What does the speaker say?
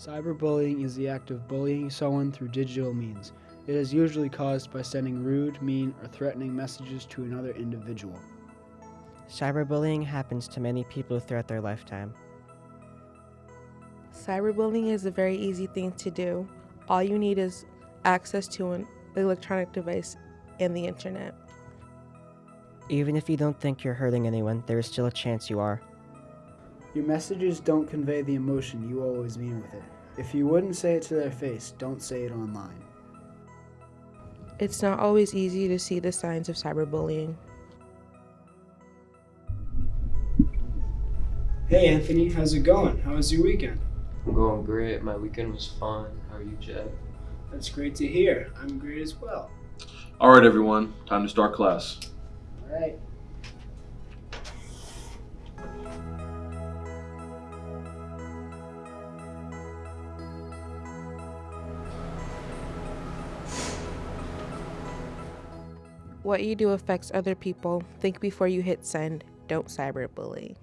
Cyberbullying is the act of bullying someone through digital means. It is usually caused by sending rude, mean, or threatening messages to another individual. Cyberbullying happens to many people throughout their lifetime. Cyberbullying is a very easy thing to do. All you need is access to an electronic device and the internet. Even if you don't think you're hurting anyone, there is still a chance you are. Your messages don't convey the emotion you always mean with it. If you wouldn't say it to their face, don't say it online. It's not always easy to see the signs of cyberbullying. Hey Anthony, how's it going? How was your weekend? I'm going great. My weekend was fun. How are you, Jed? That's great to hear. I'm great as well. All right, everyone, time to start class. All right. What you do affects other people. Think before you hit send. Don't cyberbully.